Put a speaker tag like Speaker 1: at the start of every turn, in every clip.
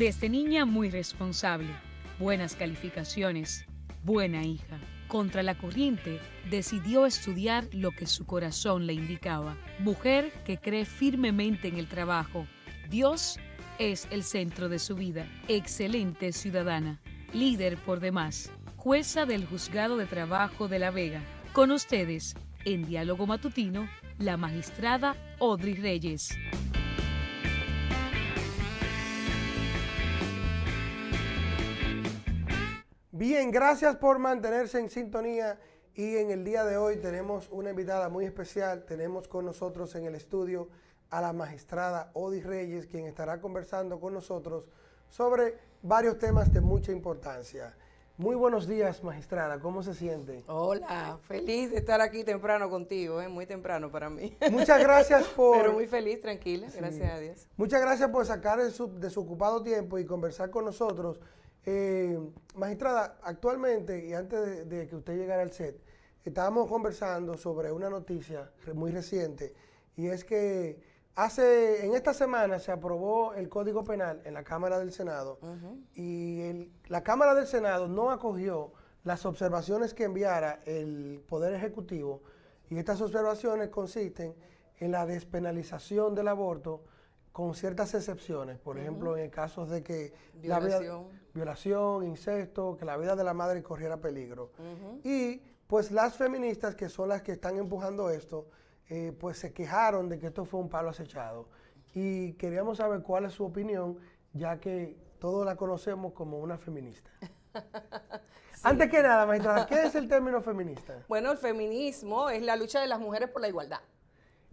Speaker 1: Desde niña muy responsable, buenas calificaciones, buena hija. Contra la corriente, decidió estudiar lo que su corazón le indicaba. Mujer que cree firmemente en el trabajo. Dios es el centro de su vida. Excelente ciudadana. Líder por demás. Jueza del Juzgado de Trabajo de La Vega. Con ustedes, en Diálogo Matutino, la magistrada Audrey Reyes.
Speaker 2: Bien, gracias por mantenerse en sintonía y en el día de hoy tenemos una invitada muy especial. Tenemos con nosotros en el estudio a la magistrada Odi Reyes, quien estará conversando con nosotros sobre varios temas de mucha importancia. Muy buenos días, magistrada. ¿Cómo se siente?
Speaker 3: Hola, feliz de estar aquí temprano contigo, ¿eh? muy temprano para mí.
Speaker 2: Muchas gracias por...
Speaker 3: Pero muy feliz, tranquila, gracias a Dios.
Speaker 2: Muchas gracias por sacar de su, de su ocupado tiempo y conversar con nosotros. Eh, magistrada, actualmente, y antes de, de, que usted llegara al set, estábamos conversando sobre una noticia muy reciente, y es que Hace, en esta semana se aprobó el Código Penal en la Cámara del Senado y el, la Cámara del Senado no acogió las observaciones que enviara el Poder Ejecutivo y estas observaciones consisten en la despenalización del aborto con ciertas excepciones, por ejemplo, en casos de que
Speaker 3: violación.
Speaker 2: La vida, violación, incesto, que la vida de la madre corriera peligro. Y pues las feministas, que son las que están empujando esto, eh, pues se quejaron de que esto fue un palo acechado. Y queríamos saber cuál es su opinión, ya que todos la conocemos como una feminista. sí. Antes que nada, magistrada, ¿qué es el término feminista?
Speaker 3: Bueno, el feminismo es la lucha de las mujeres por la igualdad.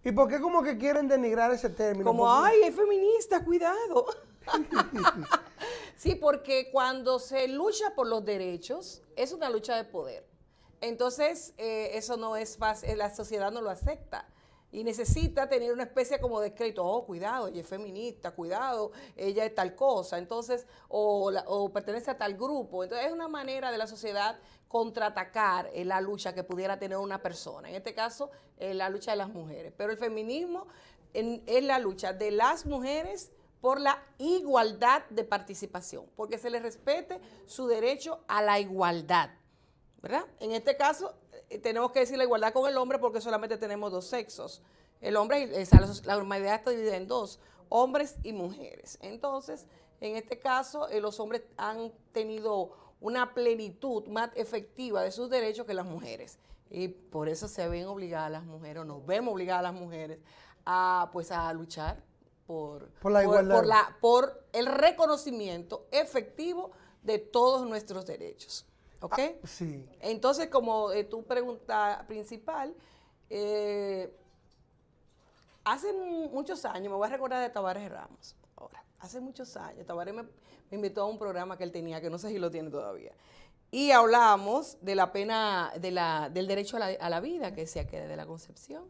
Speaker 2: ¿Y por qué como que quieren denigrar ese término?
Speaker 3: Como,
Speaker 2: porque...
Speaker 3: ay, es feminista, cuidado. sí, porque cuando se lucha por los derechos, es una lucha de poder. Entonces, eh, eso no es fácil, la sociedad no lo acepta. Y necesita tener una especie como de crédito, oh, cuidado, ella es feminista, cuidado, ella es tal cosa, entonces, o, la, o pertenece a tal grupo. Entonces, es una manera de la sociedad contraatacar eh, la lucha que pudiera tener una persona. En este caso, eh, la lucha de las mujeres. Pero el feminismo es la lucha de las mujeres por la igualdad de participación, porque se les respete su derecho a la igualdad. ¿verdad? En este caso, eh, tenemos que decir la igualdad con el hombre porque solamente tenemos dos sexos. El hombre, la humanidad está dividida en dos, hombres y mujeres. Entonces, en este caso, los hombres han tenido una plenitud más efectiva de sus derechos que las mujeres. Y por eso se ven obligadas las mujeres, o nos vemos obligadas las mujeres a, pues, a luchar por,
Speaker 2: por la igualdad.
Speaker 3: Por, por, la, por el reconocimiento efectivo de todos nuestros derechos. ¿Ok?
Speaker 2: Ah, sí.
Speaker 3: Entonces, como eh, tu pregunta principal, eh, hace muchos años, me voy a recordar de Tavares Ramos, hace muchos años, Tavares me, me, invitó a un programa que él tenía, que no sé si lo tiene todavía, y hablábamos de la pena, de la, del derecho a la, a la vida, que decía que desde la concepción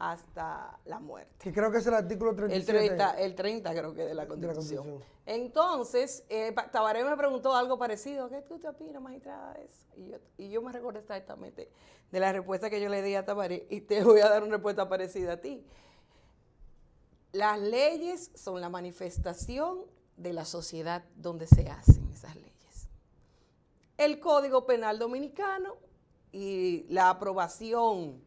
Speaker 3: hasta la muerte.
Speaker 2: Que creo que es el artículo 37.
Speaker 3: El 30, el 30 creo que de la Constitución. De la Constitución. Entonces, eh, Tabaré me preguntó algo parecido. ¿Qué tú te opinas, magistrada, de eso? Y yo, y yo me recuerdo exactamente de la respuesta que yo le di a Tabaré y te voy a dar una respuesta parecida a ti. Las leyes son la manifestación de la sociedad donde se hacen esas leyes. El Código Penal Dominicano y la aprobación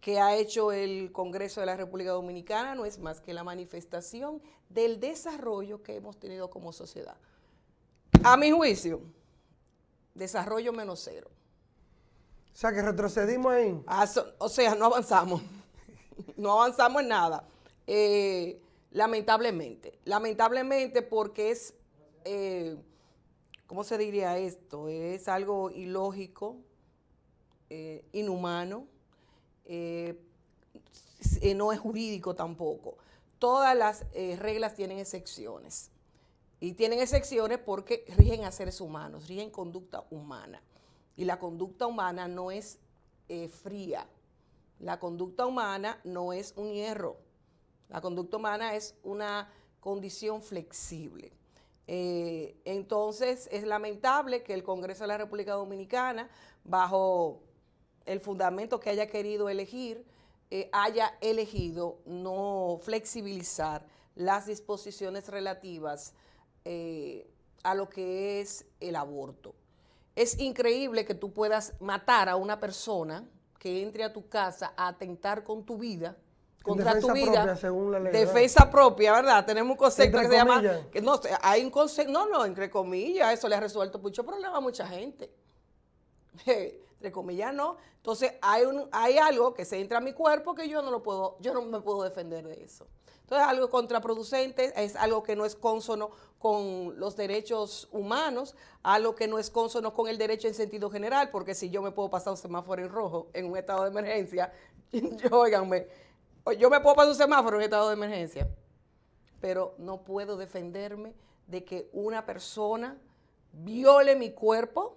Speaker 3: que ha hecho el Congreso de la República Dominicana no es más que la manifestación del desarrollo que hemos tenido como sociedad. A mi juicio, desarrollo menos cero.
Speaker 2: O sea, que retrocedimos ahí.
Speaker 3: Ah, so, o sea, no avanzamos. no avanzamos en nada. Eh, lamentablemente. Lamentablemente porque es, eh, ¿cómo se diría esto? Es algo ilógico, eh, inhumano, no es jurídico tampoco. Todas las reglas tienen excepciones. Y tienen excepciones porque rigen a seres humanos, rigen conducta humana. Y la conducta humana no es fría. La conducta humana no es un hierro. La conducta humana es una condición flexible. Eh, entonces, es lamentable que el Congreso de la República Dominicana, bajo el fundamento que haya querido elegir, eh, haya elegido no flexibilizar las disposiciones relativas eh, a lo que es el aborto. Es increíble que tú puedas matar a una persona que entre a tu casa a atentar con tu vida, contra tu vida.
Speaker 2: Propia, según la ley,
Speaker 3: defensa propia, ¿verdad? Tenemos un concepto que se llama. Que no, hay un concepto, no, no, entre comillas, eso le ha resuelto mucho problema a mucha gente. entre comillas, no. Entonces, hay, un, hay algo que se entra a mi cuerpo que yo no lo puedo, yo no me puedo defender de eso. Entonces, algo contraproducente, es algo que no es consono con los derechos humanos, algo que no es consono con el derecho en sentido general, porque si yo me puedo pasar un semáforo en rojo en un estado de emergencia, yo, óiganme, yo me puedo pasar un semáforo en estado de emergencia, pero no puedo defenderme de que una persona viole mi cuerpo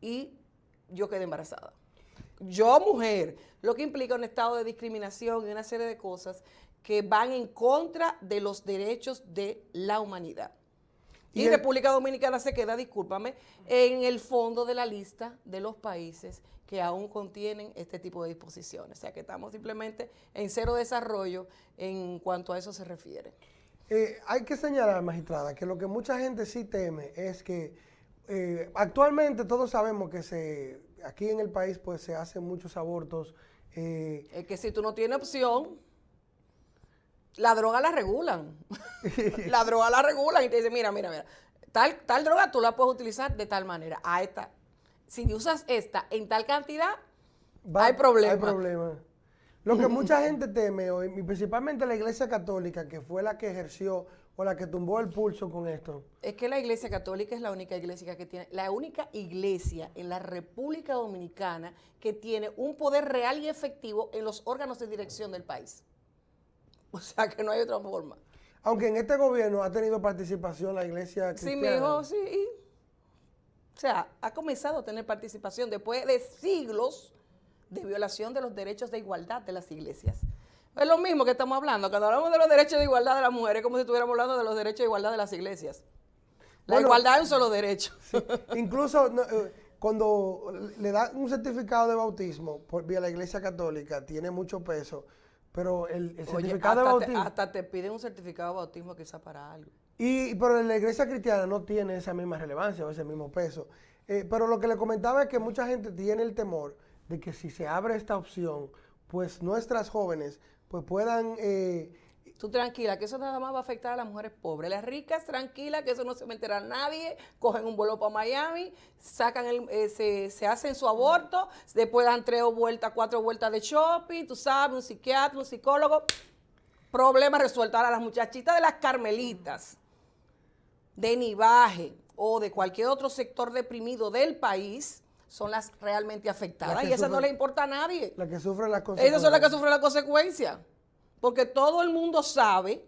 Speaker 3: y yo quede embarazada. Yo, mujer, lo que implica un estado de discriminación y una serie de cosas que van en contra de los derechos de la humanidad. Y, República Dominicana se queda, discúlpame, en el fondo de la lista de los países que aún contienen este tipo de disposiciones. O sea que estamos simplemente en cero desarrollo en cuanto a eso se refiere.
Speaker 2: Eh, hay que señalar, magistrada, que lo que mucha gente sí teme es que eh, actualmente todos sabemos que se aquí en el país pues se hacen muchos abortos.
Speaker 3: Eh, es que si tú no tienes opción, la droga la regulan. la droga la regulan y te dicen, mira, mira, mira, tal, tal droga tú la puedes utilizar de tal manera. A esta, si usas esta en tal cantidad, hay problema.
Speaker 2: Hay problema. Lo que mucha gente teme hoy, principalmente la Iglesia Católica, que fue la que ejerció o la que tumbó el pulso con esto.
Speaker 3: Es que la Iglesia Católica es la única iglesia que tiene, la única iglesia en la República Dominicana que tiene un poder real y efectivo en los órganos de dirección del país. O sea que no hay otra forma.
Speaker 2: Aunque en este gobierno ha tenido participación la iglesia cristiana.
Speaker 3: Sí, mi hijo, sí. O sea, ha comenzado a tener participación después de siglos de violación de los derechos de igualdad de las iglesias. Es lo mismo que estamos hablando. Cuando hablamos de los derechos de igualdad de las mujeres, es como si estuviéramos hablando de los derechos de igualdad de las iglesias. La igualdad es un solo derecho.
Speaker 2: Incluso eh, cuando le dan un certificado de bautismo por vía la iglesia católica, tiene mucho peso pero el, certificado
Speaker 3: de
Speaker 2: bautismo...
Speaker 3: hasta te piden un certificado de bautismo quizá para algo.
Speaker 2: Y, pero la iglesia cristiana no tiene esa misma relevancia o ese mismo peso. Eh, pero lo que le comentaba es que mucha gente tiene el temor de que si se abre esta opción, pues nuestras jóvenes pues puedan eh,
Speaker 3: Tú tranquila, que eso nada más va a afectar a las mujeres pobres. Las ricas, tranquila, que eso no se meterá a nadie. Cogen un vuelo para Miami, sacan el, eh, se, hacen su aborto, después dan tres vueltas, cuatro vueltas de shopping, tú sabes, un psiquiatra, un psicólogo. Problema resuelto. Ahora, las muchachitas de las carmelitas, de Nivaje o de cualquier otro sector deprimido del país, son las realmente afectadas. Y eso no le importa a nadie.
Speaker 2: Las que sufren las consecuencias.
Speaker 3: Esas son las que sufren las consecuencias. Porque todo el mundo sabe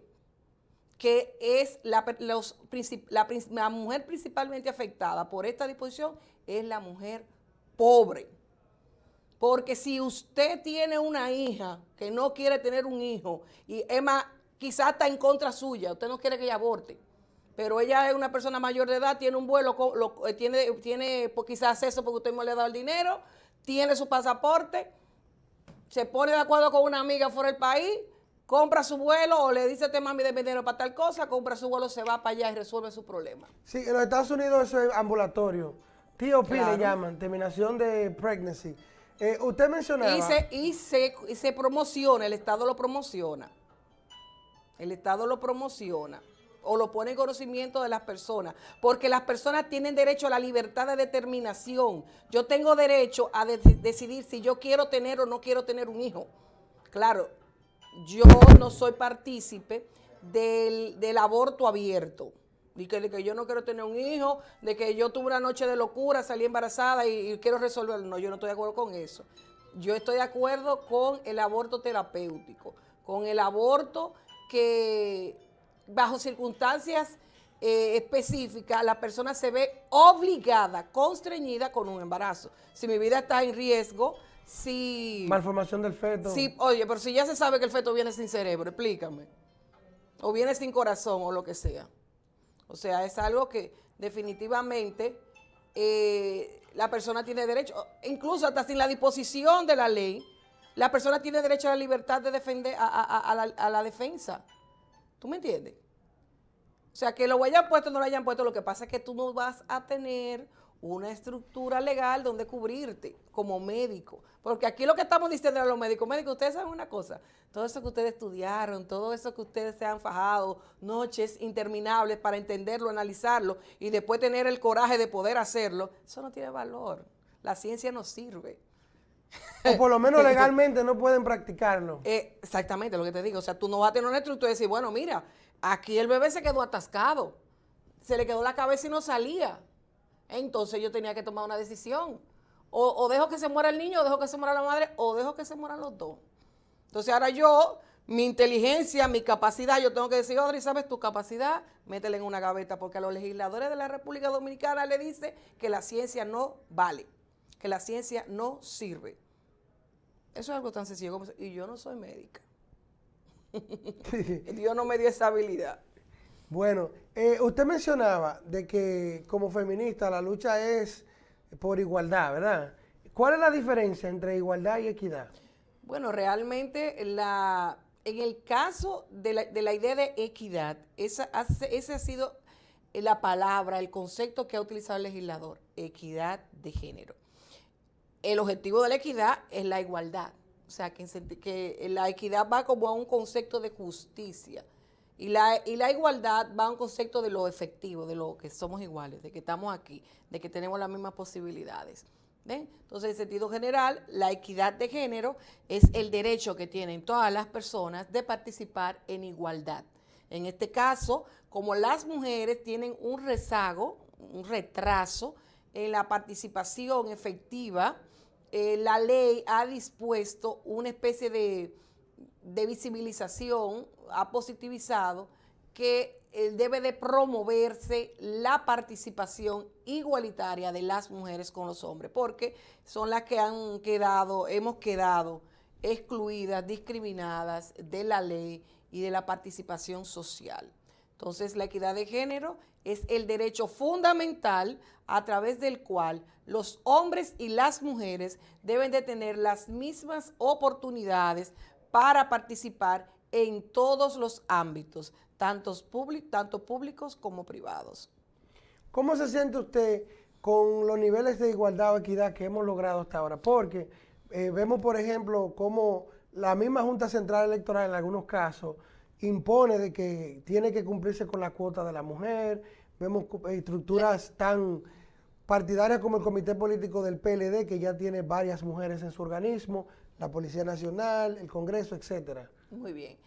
Speaker 3: que es la, mujer principalmente afectada por esta disposición es la mujer pobre. Porque si usted tiene una hija que no quiere tener un hijo, y Emma quizás está en contra suya, usted no quiere que ella aborte, pero ella es una persona mayor de edad, tiene un vuelo, eh, tiene, tiene pues, quizás acceso porque usted me le ha dado el dinero, tiene su pasaporte, se pone de acuerdo con una amiga fuera del país, compra su vuelo o le dice a este mami de dinero para tal cosa, compra su vuelo, se va para allá y resuelve su problema.
Speaker 2: Sí, en los Estados Unidos eso es ambulatorio. TOP le llaman, terminación de pregnancy. Eh, usted mencionaba...
Speaker 3: Y se, y, se, y se promociona, el Estado lo promociona. El Estado lo promociona o lo pone en conocimiento de las personas, porque las personas tienen derecho a la libertad de determinación. Yo tengo derecho a decidir si yo quiero tener o no quiero tener un hijo. Claro, yo no soy partícipe del, aborto abierto. De que, de que, yo no quiero tener un hijo, de que yo tuve una noche de locura, salí embarazada y, quiero resolverlo. No, yo no estoy de acuerdo con eso. Yo estoy de acuerdo con el aborto terapéutico, con el aborto que bajo circunstancias eh, específicas la persona se ve obligada, constreñida con un embarazo. Si mi vida está en riesgo, si...
Speaker 2: Malformación del feto.
Speaker 3: Sí, oye, pero si ya se sabe que el feto viene sin cerebro, explícame. O viene sin corazón o lo que sea. O sea, es algo que definitivamente eh, la persona tiene derecho, incluso hasta sin la disposición de la ley, la persona tiene derecho a la libertad de defender, a, la, defensa. ¿Tú me entiendes? O sea, que lo hayan puesto o no lo hayan puesto, lo que pasa es que tú no vas a tener una estructura legal donde cubrirte como médico. Porque aquí lo que estamos diciendo a los médicos, médicos, ustedes saben una cosa, todo eso que ustedes estudiaron, todo eso que ustedes se han fajado, noches interminables para entenderlo, analizarlo y después tener el coraje de poder hacerlo, eso no tiene valor. La ciencia no sirve.
Speaker 2: O por lo menos legalmente no pueden practicarlo.
Speaker 3: Eh, exactamente lo que te digo. O sea, tú no vas a tener una estructura y decir, bueno, mira, aquí el bebé se quedó atascado, se le quedó la cabeza y no salía entonces yo tenía que tomar una decisión. O, dejo que se muera el niño, o dejo que se muera la madre, o dejo que se mueran los dos. Entonces ahora yo, mi inteligencia, mi capacidad, yo tengo que decir, Audrey, ¿sabes tu capacidad? Métela en una gaveta, porque a los legisladores de la República Dominicana le dice que la ciencia no vale, que la ciencia no sirve. Eso es algo tan sencillo como y yo no soy médica. Dios no me dio esa habilidad.
Speaker 2: Bueno, eh, usted mencionaba de que como feminista la lucha es por igualdad, ¿verdad? ¿Cuál es la diferencia entre igualdad y equidad?
Speaker 3: Bueno, realmente la, en el caso de la, idea de equidad, esa, esa ha sido la palabra, el concepto que ha utilizado el legislador, equidad de género. El objetivo de la equidad es la igualdad, o sea, que, que la equidad va como a un concepto de justicia y la, y la igualdad va a un concepto de lo efectivo, de lo que somos iguales, de que estamos aquí, de que tenemos las mismas posibilidades. Entonces, en sentido general, la equidad de género es el derecho que tienen todas las personas de participar en igualdad. En este caso, como las mujeres tienen un rezago, un retraso en la participación efectiva, eh, la ley ha dispuesto una especie de de visibilización ha positivizado que eh, debe de promoverse la participación igualitaria de las mujeres con los hombres, porque son las que han quedado, hemos quedado excluidas, discriminadas de la ley y de la participación social. Entonces, la equidad de género es el derecho fundamental a través del cual los hombres y las mujeres deben de tener las mismas oportunidades para participar en todos los ámbitos, tanto, tanto públicos como privados.
Speaker 2: ¿Cómo se siente usted con los niveles de igualdad o equidad que hemos logrado hasta ahora? Porque eh, vemos, por ejemplo, cómo la misma Junta Central Electoral en algunos casos impone de que tiene que cumplirse con la cuota de la mujer, vemos estructuras tan partidarias como el Comité Político del PLD, que ya tiene varias mujeres en su organismo, la Policía Nacional, el Congreso, etcétera.
Speaker 3: Muy bien.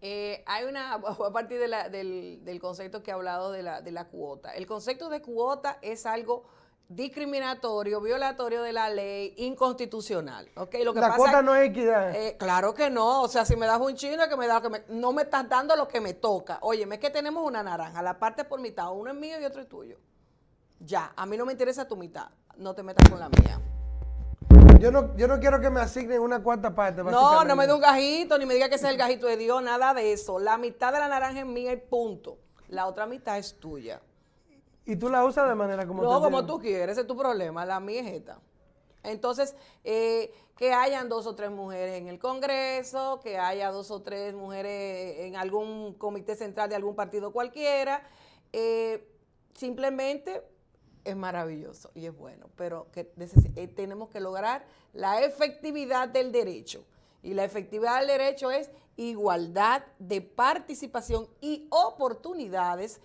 Speaker 3: Eh, hay una, a partir del, concepto que he hablado de la, de la cuota. El concepto de cuota es algo discriminatorio, violatorio de la ley, inconstitucional. ¿okay?
Speaker 2: Lo que la cuota no es equidad.
Speaker 3: Eh, claro que no. O sea, si me das un chino, que me da, que no me estás dando lo que me toca. Oye, es que tenemos una naranja, la parte por mitad, uno es mío y otro es tuyo. Ya, a mí no me interesa tu mitad, no te metas con la mía.
Speaker 2: Yo no, yo no quiero que me asignen una cuarta parte.
Speaker 3: No, no me dé un gajito, ni me diga que ese es el gajito de Dios, nada de eso. La mitad de la naranja es mía y punto. La otra mitad es tuya.
Speaker 2: ¿Y tú la usas de manera como
Speaker 3: No, como tú quieres, ese es tu problema. La mía es esta. Entonces, eh, que hayan dos o tres mujeres en el Congreso, que haya dos o tres mujeres en algún comité central de algún partido cualquiera, eh, simplemente es maravilloso y es bueno, pero que eh, tenemos que lograr la efectividad del derecho. Y la efectividad del derecho es igualdad de participación y oportunidades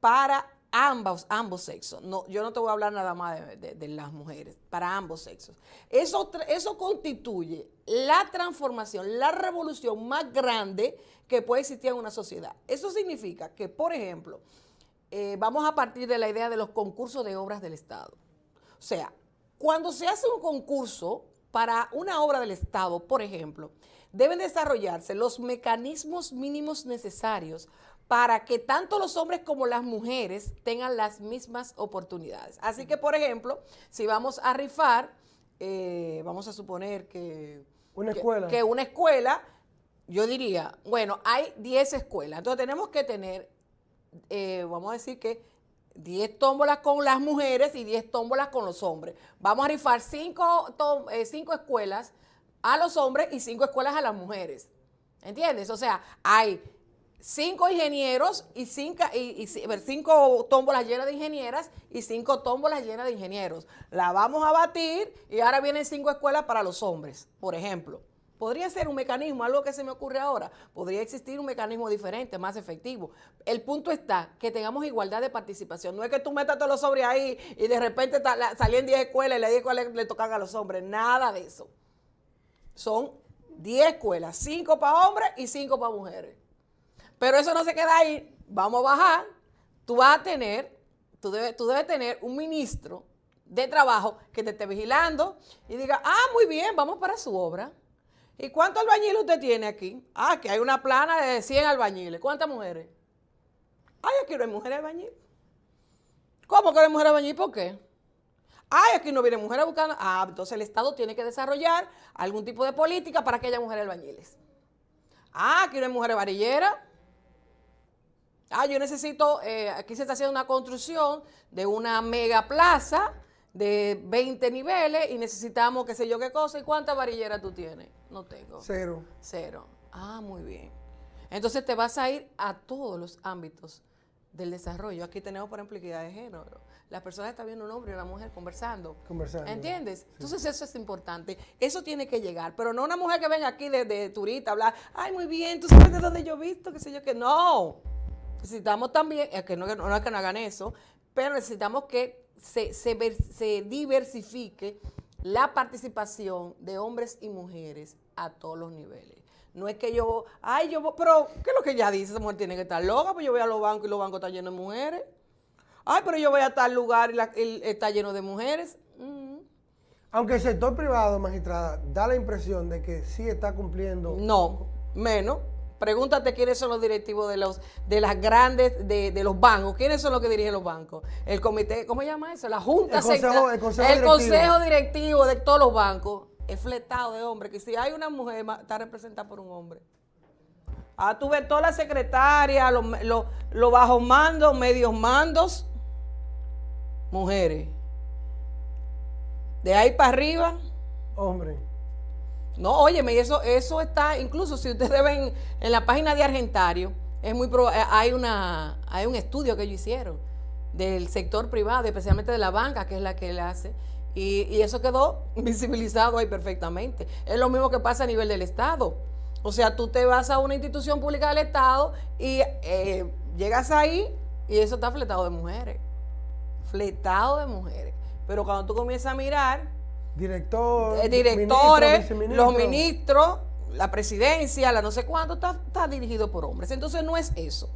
Speaker 3: para ambos, ambos sexos. No, yo no te voy a hablar nada más de, las mujeres, para ambos sexos. Eso, eso constituye la transformación, la revolución más grande que puede existir en una sociedad. Eso significa que, por ejemplo, eh, vamos a partir de la idea de los concursos de obras del Estado. O sea, cuando se hace un concurso para una obra del Estado, por ejemplo, deben desarrollarse los mecanismos mínimos necesarios para que tanto los hombres como las mujeres tengan las mismas oportunidades. Así que, por ejemplo, si vamos a rifar, eh, vamos a suponer que...
Speaker 2: Una escuela.
Speaker 3: Que una escuela, yo diría, bueno, hay 10 escuelas, entonces tenemos que tener eh, vamos a decir que 10 tómbolas con las mujeres y 10 tómbolas con los hombres. Vamos a rifar 5 eh, escuelas a los hombres y 5 escuelas a las mujeres. ¿Entiendes? O sea, hay cinco ingenieros y cinco, y, cinco tómbolas llenas de ingenieras y cinco tómbolas llenas de ingenieros. La vamos a batir y ahora vienen cinco escuelas para los hombres, por ejemplo. Podría ser un mecanismo, algo que se me ocurre ahora. Podría existir un mecanismo diferente, más efectivo. El punto está que tengamos igualdad de participación. No es que tú metas todos los hombres ahí y de repente salían 10 escuelas y las 10 escuelas le tocan a los hombres. Nada de eso. Son 10 escuelas, 5 para hombres y 5 para mujeres. Pero eso no se queda ahí. Vamos a bajar. Tú vas a tener, tú debes, tú debes tener un ministro de trabajo que te esté vigilando y diga, ah, muy bien, vamos para su obra. ¿Y cuántos albañiles usted tiene aquí? Ah, que hay una plana de 100 albañiles. ¿Cuántas mujeres? Ay, aquí no hay mujeres albañiles. ¿Cómo que no hay mujeres albañiles? ¿Por qué? Ay, aquí no viene mujeres buscando. Ah, entonces el Estado tiene que desarrollar algún tipo de política para que haya mujeres albañiles. Ah, aquí no hay mujeres varilleras. Ah, yo necesito, eh, aquí se está haciendo una construcción de una mega plaza de 20 niveles y necesitamos qué sé yo qué cosa. ¿Y cuántas varilleras tú tienes? No tengo.
Speaker 2: Cero.
Speaker 3: Cero. Ah, muy bien. Entonces te vas a ir a todos los ámbitos del desarrollo. Aquí tenemos, por ejemplo, equidad de género. Las personas están viendo un hombre y una mujer conversando.
Speaker 2: Conversando.
Speaker 3: ¿Entiendes? Entonces eso es importante. Eso tiene que llegar. Pero no una mujer que venga aquí de, de turista a hablar, ay, muy bien, tú sabes de dónde yo he visto, qué sé yo, que no. Necesitamos también, que no, no es que no hagan eso, pero necesitamos que se, se, diversifique la participación de hombres y mujeres a todos los niveles. No es que yo, ay, yo, pero, ¿qué es lo que ella dice? Esa mujer tiene que estar loca, pues yo voy a los bancos y los bancos están llenos de mujeres. Ay, pero yo voy a tal lugar y, está lleno de mujeres. Mm.
Speaker 2: Aunque el sector privado, magistrada, da la impresión de que sí está cumpliendo.
Speaker 3: No, menos. Pregúntate quiénes son los directivos de los de las grandes, de, los bancos. ¿Quiénes son los que dirigen los bancos? El comité, ¿cómo se llama eso? La Junta
Speaker 2: el consejo,
Speaker 3: el,
Speaker 2: consejo,
Speaker 3: el consejo, directivo de todos los bancos es fletado de hombres. Que si hay una mujer, está representada por un hombre. Ah, tú ves toda la secretaria, los, los bajos mandos, medios mandos, mujeres. De ahí para arriba.
Speaker 2: Hombre.
Speaker 3: No, óyeme, eso, eso está, incluso si ustedes ven en la página de Argentario, es muy eh, hay una hay un estudio que ellos hicieron del sector privado, especialmente de la banca, que es la que él hace, y, eso quedó visibilizado ahí perfectamente. Es lo mismo que pasa a nivel del Estado. O sea, tú te vas a una institución pública del Estado y eh, llegas ahí y eso está fletado de mujeres. Fletado de mujeres. Pero cuando tú comienzas a mirar,
Speaker 2: Director,
Speaker 3: eh, directores, los ministros, la presidencia, la no sé cuánto, está, dirigido por hombres. Entonces no es eso.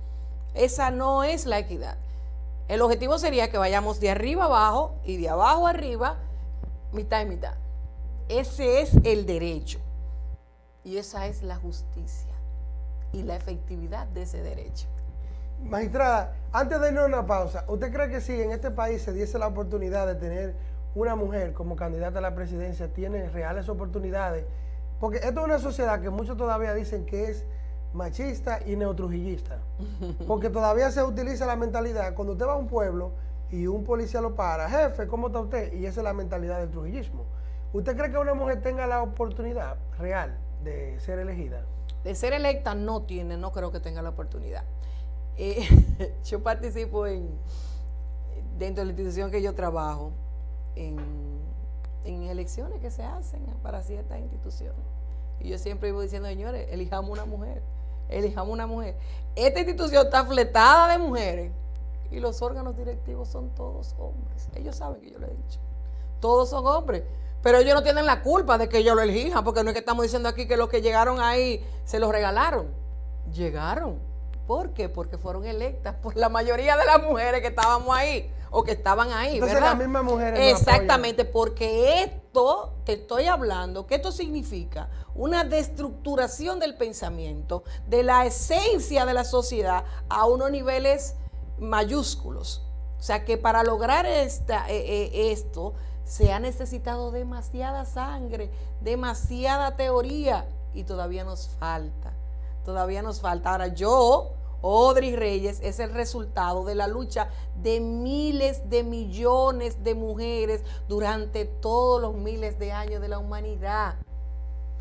Speaker 3: Esa no es la equidad. El objetivo sería que vayamos de arriba abajo y de abajo arriba, mitad y mitad. Ese es el derecho. Y esa es la justicia y la efectividad de ese derecho.
Speaker 2: Magistrada, antes de irnos a una pausa, ¿usted cree que si en este país se diese la oportunidad de tener una mujer como candidata a la presidencia tiene reales oportunidades, porque esto es una sociedad que muchos todavía dicen que es machista y neotrujillista, porque todavía se utiliza la mentalidad, cuando usted va a un pueblo y un policía lo para, jefe, ¿cómo está usted? Y esa es la mentalidad del trujillismo. ¿Usted cree que una mujer tenga la oportunidad real de ser elegida?
Speaker 3: De ser electa no tiene, no creo que tenga la oportunidad. Eh, yo participo en, dentro de la institución que yo trabajo, en, elecciones que se hacen para ciertas instituciones. Y yo siempre iba diciendo, señores, elijamos una mujer, elijamos una mujer. Esta institución está fletada de mujeres y los órganos directivos son todos hombres. Ellos saben que yo lo he dicho. Todos son hombres. Pero ellos no tienen la culpa de que yo lo elijan, porque no es que estamos diciendo aquí que los que llegaron ahí se los regalaron. Llegaron. ¿Por qué? Porque fueron electas por la mayoría de las mujeres que estábamos ahí o que estaban ahí.
Speaker 2: Entonces
Speaker 3: las
Speaker 2: mismas mujeres.
Speaker 3: Exactamente, porque esto, te estoy hablando, que esto significa una destructuración del pensamiento, de la esencia de la sociedad a unos niveles mayúsculos. O sea que para lograr esta, eh, eh, esto se ha necesitado demasiada sangre, demasiada teoría y todavía nos falta. Todavía nos falta. Ahora yo Odri Reyes es el resultado de la lucha de miles de millones de mujeres durante todos los miles de años de la humanidad.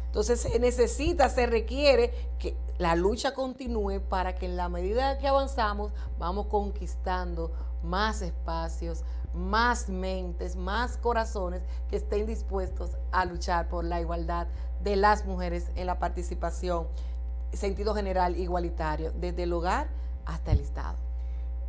Speaker 3: Entonces se necesita, se requiere que la lucha continúe para que en la medida que avanzamos vamos conquistando más espacios, más mentes, más corazones que estén dispuestos a luchar por la igualdad de las mujeres en la participación, sentido general igualitario, desde el hogar hasta el Estado.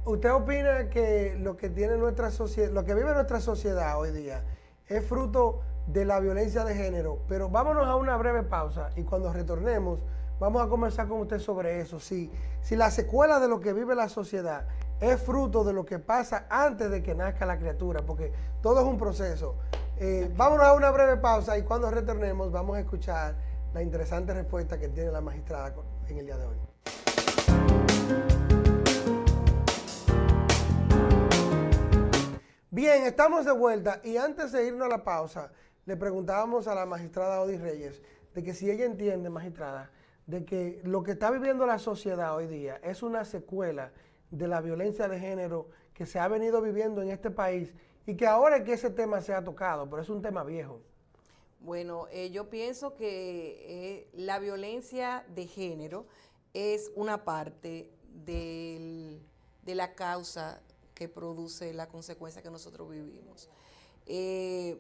Speaker 2: ¿Usted opina que lo que tiene nuestra sociedad, lo que vive nuestra sociedad hoy día es fruto de la violencia de género? Pero vámonos a una breve pausa y cuando retornemos vamos a conversar con usted sobre eso. Si, si la secuela de lo que vive la sociedad es fruto de lo que pasa antes de que nazca la criatura, porque todo es un proceso. Eh, vámonos a una breve pausa y cuando retornemos vamos a escuchar la interesante respuesta que tiene la magistrada en el día de hoy. Bien, estamos de vuelta y antes de irnos a la pausa, le preguntábamos a la magistrada Odi Reyes de que si ella entiende, magistrada, de que lo que está viviendo la sociedad hoy día es una secuela de la violencia de género que se ha venido viviendo en este país y que ahora es que ese tema se ha tocado, pero es un tema viejo.
Speaker 3: Bueno, eh, yo pienso que eh, la violencia de género es una parte de la causa que produce la consecuencia que nosotros vivimos. Eh,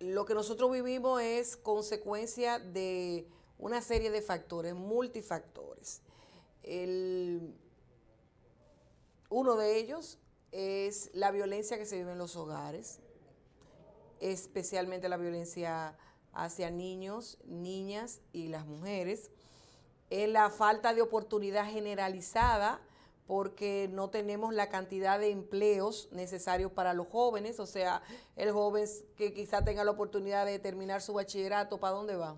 Speaker 3: lo que nosotros vivimos es consecuencia de una serie de factores, multifactores. uno de ellos es la violencia que se vive en los hogares, especialmente la violencia hacia niños, niñas y las mujeres. Es la falta de oportunidad generalizada porque no tenemos la cantidad de empleos necesarios para los jóvenes, o sea, el joven que quizá tenga la oportunidad de terminar su bachillerato, ¿para dónde va?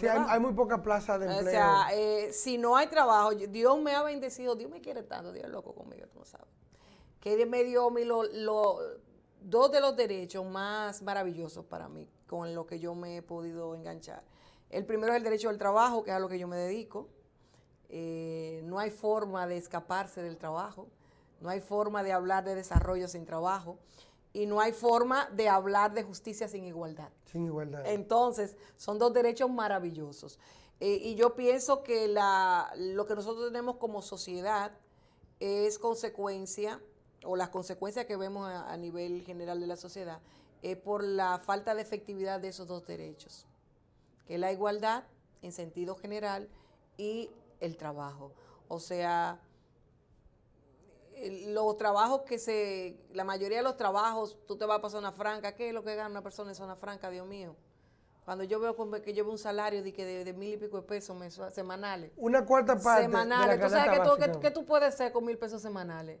Speaker 2: sí, hay, muy pocas plazas de empleo.
Speaker 3: O sea, eh, si no hay trabajo, Dios me ha bendecido, Dios me quiere tanto, Dios es loco conmigo, tú no sabes. Que me dio mi lo, dos de los derechos más maravillosos para mí, con lo que yo me he podido enganchar. El primero es el derecho al trabajo, que es a lo que yo me dedico eh, no hay forma de escaparse del trabajo, no hay forma de hablar de desarrollo sin trabajo y no hay forma de hablar de justicia sin igualdad.
Speaker 2: Sin igualdad.
Speaker 3: Entonces, son dos derechos maravillosos. Eh, y yo pienso que la, lo que nosotros tenemos como sociedad es consecuencia, o las consecuencias que vemos a, a nivel general de la sociedad, es por la falta de efectividad de esos dos derechos, que es la igualdad en sentido general y el trabajo. O sea, los trabajos que se, la mayoría de los trabajos, tú te vas a pasar una franca, ¿qué es lo que gana una persona en zona franca, Dios mío? Cuando yo veo que llevo un salario de, que de, mil y pico de pesos semanales.
Speaker 2: Una cuarta parte.
Speaker 3: Semanales. ¿Tú sabes que, tú, puedes hacer con mil pesos semanales?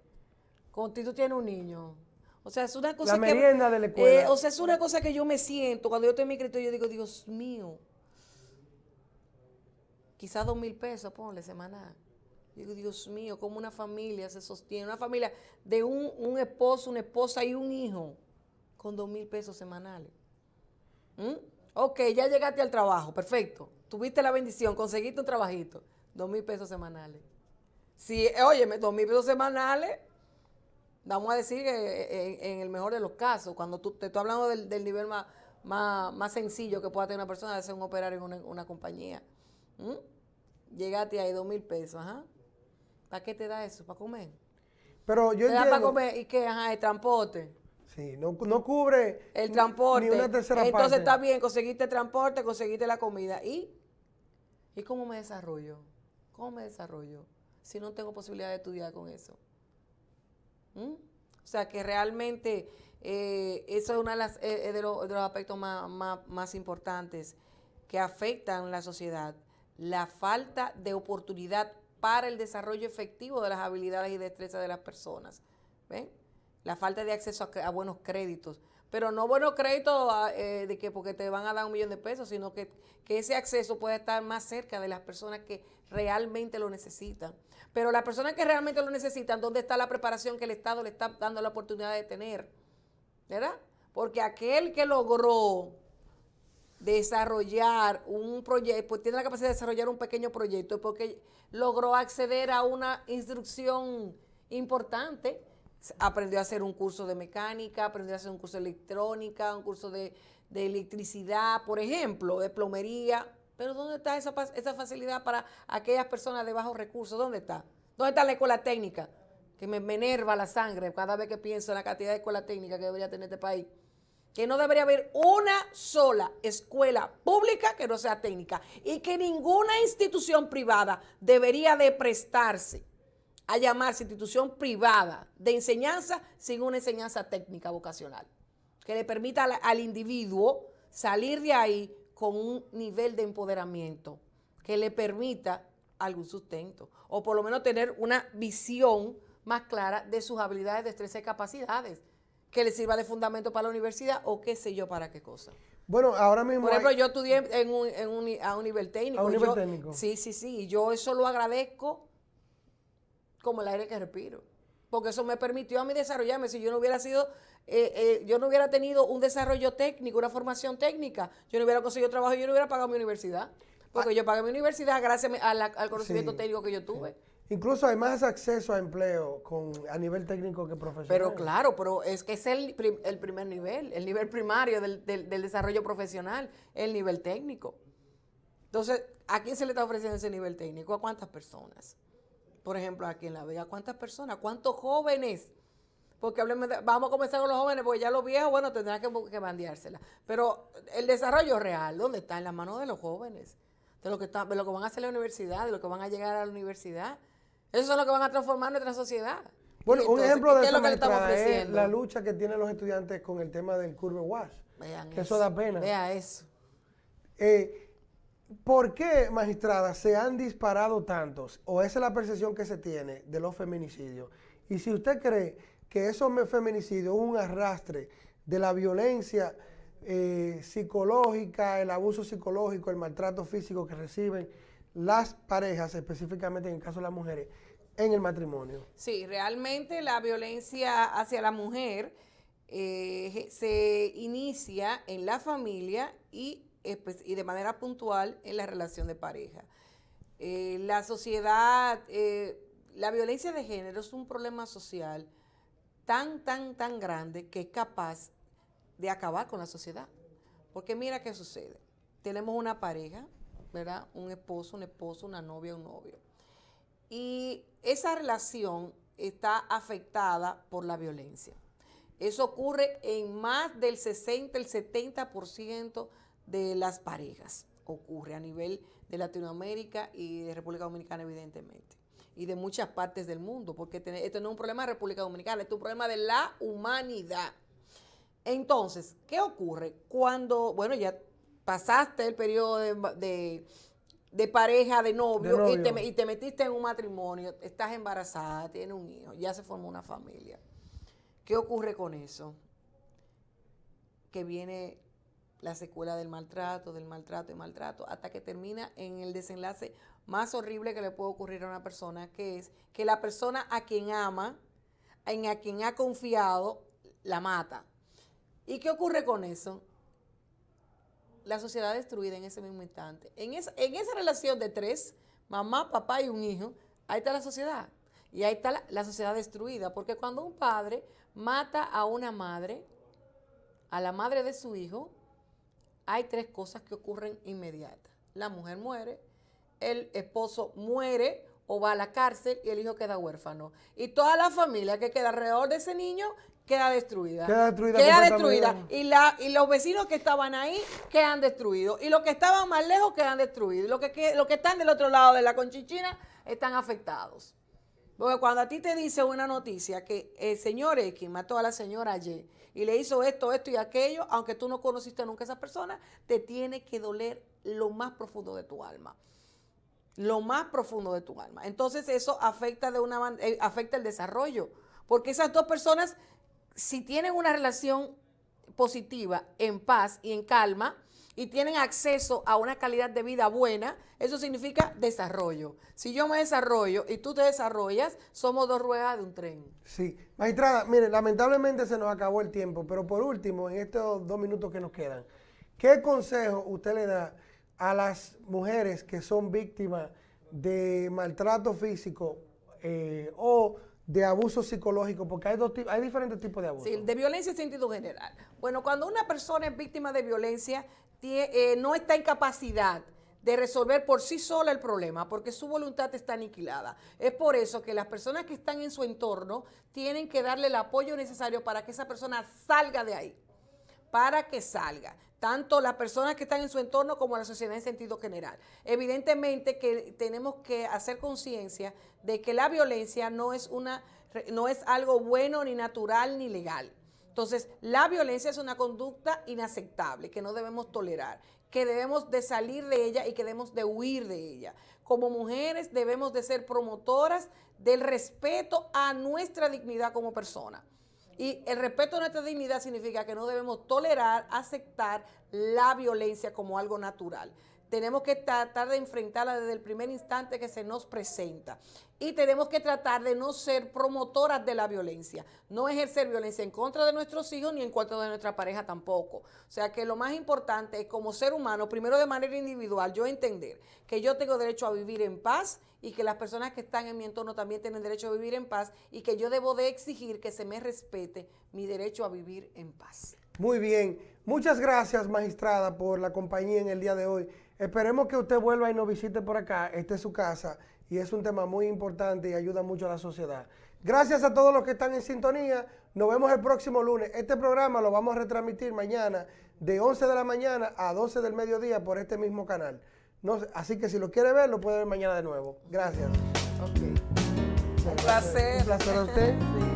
Speaker 3: Contigo tú tienes un niño. O sea, es una cosa
Speaker 2: la merienda de la escuela.
Speaker 3: Eh, o sea, es una cosa que yo me siento, cuando yo estoy en mi yo digo, Dios mío, quizás dos mil pesos, ponle semanal. Digo, Dios mío, cómo una familia se sostiene, una familia de un, esposo, una esposa y un hijo con dos mil pesos semanales. ¿Mm? Ok, ya llegaste al trabajo, perfecto. Tuviste la bendición, conseguiste un trabajito, dos mil pesos semanales. Si, óyeme, dos mil pesos semanales, vamos a decir que en, el mejor de los casos, cuando tú, te estoy hablando del, nivel más, más, sencillo que pueda tener una persona de ser un operario en una compañía. ¿Mm? Llegaste ahí dos mil pesos, ajá. ¿Para qué te da eso? ¿Para comer?
Speaker 2: Pero yo
Speaker 3: ¿Te da para comer? ¿Y qué? Ajá, el transporte.
Speaker 2: Sí, no, cubre
Speaker 3: el transporte.
Speaker 2: Ni una tercera
Speaker 3: Entonces está bien, conseguiste transporte, conseguiste la comida. ¿Y? ¿Y cómo me desarrollo? ¿Cómo me desarrollo? Si no tengo posibilidad de estudiar con eso. O sea que realmente eh, eso es uno de, las, eh, de, los, aspectos más, más importantes que afectan la sociedad la falta de oportunidad para el desarrollo efectivo de las habilidades y destrezas de las personas. La falta de acceso a, buenos créditos. Pero no buenos créditos ah, eh, de que porque te van a dar un millón de pesos, sino que, que ese acceso puede estar más cerca de las personas que realmente lo necesitan. Pero las personas que realmente lo necesitan, ¿dónde está la preparación que el Estado le está dando la oportunidad de tener? ¿Verdad? Porque aquel que logró desarrollar un proyecto, pues tiene la capacidad de desarrollar un pequeño proyecto porque logró acceder a una instrucción importante, aprendió a hacer un curso de mecánica, aprendió a hacer un curso de electrónica, un curso de, electricidad, por ejemplo, de plomería. Pero ¿dónde está esa, esa facilidad para aquellas personas de bajos recursos? ¿Dónde está? ¿Dónde está la escuela técnica? Que me, enerva la sangre cada vez que pienso en la cantidad de escuela técnica que debería tener este país que no debería haber una sola escuela pública que no sea técnica y que ninguna institución privada debería de prestarse a llamarse institución privada de enseñanza sin una enseñanza técnica vocacional, que le permita al, individuo salir de ahí con un nivel de empoderamiento, que le permita algún sustento, o por lo menos tener una visión más clara de sus habilidades, destrezas y capacidades que le sirva de fundamento para la universidad o qué sé yo para qué cosa.
Speaker 2: Bueno, ahora mismo.
Speaker 3: Por ejemplo, yo estudié en un, en un, a un nivel técnico.
Speaker 2: A un nivel técnico.
Speaker 3: Sí, sí, sí. Y yo eso lo agradezco como el aire que respiro. Porque eso me permitió a mí desarrollarme. Si yo no hubiera sido, eh, eh, yo no hubiera tenido un desarrollo técnico, una formación técnica, yo no hubiera conseguido trabajo, yo no hubiera pagado mi universidad. Porque ah. yo pagué mi universidad gracias al conocimiento técnico que yo tuve.
Speaker 2: Incluso hay más acceso a empleo con, a nivel técnico que profesional.
Speaker 3: Pero claro, pero es que es el, el primer nivel, el nivel primario del, desarrollo profesional, el nivel técnico. Entonces, ¿a quién se le está ofreciendo ese nivel técnico? ¿A cuántas personas? Por ejemplo, aquí en La Vega, ¿cuántas personas? ¿Cuántos jóvenes? Porque vamos a comenzar con los jóvenes, porque ya los viejos, bueno, tendrán que, que bandeársela. Pero el desarrollo real, ¿dónde está? En las manos de los jóvenes, de lo que, está, de lo que van a hacer la universidad, de lo que van a llegar a la universidad. Eso es lo que van a transformar nuestra sociedad.
Speaker 2: Bueno, un ejemplo de eso es la lucha que tienen los estudiantes con el tema del curve wash. Vean eso. eso da pena.
Speaker 3: Vea eso.
Speaker 2: Eh, ¿Por qué, magistrada, se han disparado tantos? ¿O esa es la percepción que se tiene de los feminicidios? Y si usted cree que esos feminicidios es un arrastre de la violencia eh, psicológica, el abuso psicológico, el maltrato físico que reciben las parejas, específicamente en el caso de las mujeres, en el matrimonio.
Speaker 3: Sí, realmente la violencia hacia la mujer eh, se inicia en la familia y, y, de manera puntual en la relación de pareja. Eh, la sociedad, eh, la violencia de género es un problema social tan, tan, tan grande que es capaz de acabar con la sociedad. Porque mira qué sucede. Tenemos una pareja, ¿verdad? Un esposo, un esposo, una novia, un novio y esa relación está afectada por la violencia. Eso ocurre en más del 60, el 70% de las parejas. Ocurre a nivel de Latinoamérica y de República Dominicana, evidentemente. Y de muchas partes del mundo, porque esto no es un problema de República Dominicana, esto es un problema de la humanidad. Entonces, ¿qué ocurre? Cuando, bueno, ya pasaste el periodo de de pareja, de novio, Y, te, metiste en un matrimonio, estás embarazada, tienes un hijo, ya se formó una familia. ¿Qué ocurre con eso? Que viene la secuela del maltrato, del maltrato y maltrato, hasta que termina en el desenlace más horrible que le puede ocurrir a una persona, que es que la persona a quien ama, en a quien ha confiado, la mata. ¿Y qué ocurre con eso? la sociedad destruida en ese mismo instante. En esa, en esa relación de tres, mamá, papá y un hijo, ahí está la sociedad. Y ahí está la, sociedad destruida. Porque cuando un padre mata a una madre, a la madre de su hijo, hay tres cosas que ocurren inmediatas. La mujer muere, el esposo muere o va a la cárcel y el hijo queda huérfano. Y toda la familia que queda alrededor de ese niño queda destruida.
Speaker 2: Queda destruida.
Speaker 3: Queda destruida. Y, la, y los vecinos que estaban ahí quedan destruidos. Y los que estaban más lejos quedan destruidos. Los que, que están del otro lado de la conchichina están afectados. Porque cuando a ti te dice una noticia que el señor X mató a la señora Y y le hizo esto, esto y aquello, aunque tú no conociste nunca a esa persona, te tiene que doler lo más profundo de tu alma. Lo más profundo de tu alma. Entonces eso afecta, de una, eh, afecta el desarrollo. Porque esas dos personas si tienen una relación positiva, en paz y en calma, y tienen acceso a una calidad de vida buena, eso significa desarrollo. Si yo me desarrollo y tú te desarrollas, somos dos ruedas de un tren.
Speaker 2: Sí. Magistrada, mire, lamentablemente se nos acabó el tiempo, pero por último, en estos dos minutos que nos quedan, ¿qué consejo usted le da a las mujeres que son víctimas de maltrato físico eh, o de abuso psicológico? Porque hay, dos, hay diferentes tipos de abuso.
Speaker 3: Sí, de violencia en sentido general. Bueno, cuando una persona es víctima de violencia, eh, no está en capacidad de resolver por sí sola el problema, porque su voluntad está aniquilada. Es por eso que las personas que están en su entorno tienen que darle el apoyo necesario para que esa persona salga de ahí, para que salga tanto las personas que están en su entorno como la sociedad en sentido general. Evidentemente que tenemos que hacer conciencia de que la violencia no es, una, no es algo bueno, ni natural, ni legal. Entonces, la violencia es una conducta inaceptable que no debemos tolerar, que debemos de salir de ella y que debemos de huir de ella. Como mujeres debemos de ser promotoras del respeto a nuestra dignidad como persona. Y el respeto a nuestra dignidad significa que no debemos tolerar, aceptar la violencia como algo natural. Tenemos que tratar de enfrentarla desde el primer instante que se nos presenta. Y tenemos que tratar de no ser promotoras de la violencia, no ejercer violencia en contra de nuestros hijos ni en contra de nuestra pareja tampoco. O sea que lo más importante es como ser humano, primero de manera individual, yo entender que yo tengo derecho a vivir en paz y que las personas que están en mi entorno también tienen derecho a vivir en paz y que yo debo de exigir que se me respete mi derecho a vivir en paz.
Speaker 2: Muy bien. Muchas gracias, magistrada, por la compañía en el día de hoy. Esperemos que usted vuelva y nos visite por acá. Esta es su casa y es un tema muy importante y ayuda mucho a la sociedad. Gracias a todos los que están en sintonía. Nos vemos el próximo lunes. Este programa lo vamos a retransmitir mañana de 11 de la mañana a 12 del mediodía por este mismo canal. No, así que si lo quiere ver, lo puede ver mañana de nuevo. Gracias.
Speaker 3: Un placer.
Speaker 2: Un placer a usted.